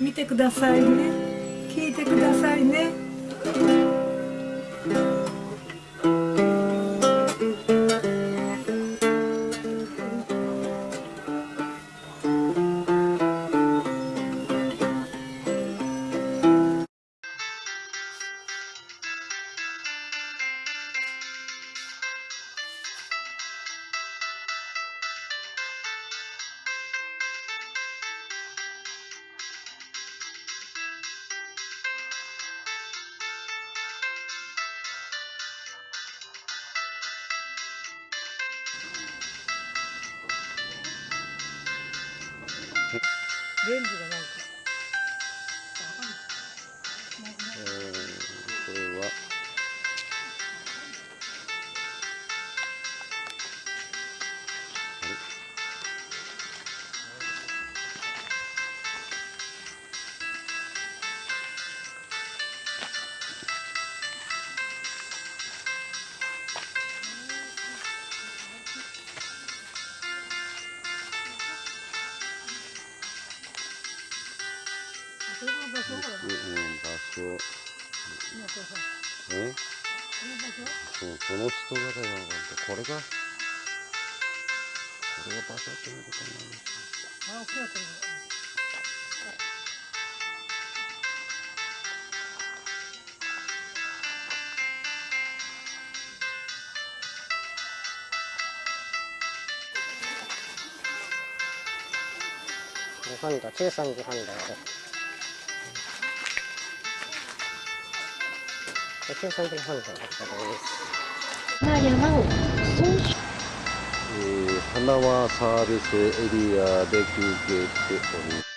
見てくださいね。聞いてくださいね。レンズがな。いうん、場所今これさえそうその人がだよこれがこれが場所っていうことなんですよ。あ大きな声日本土中村花輪サービスエリアで休憩しております。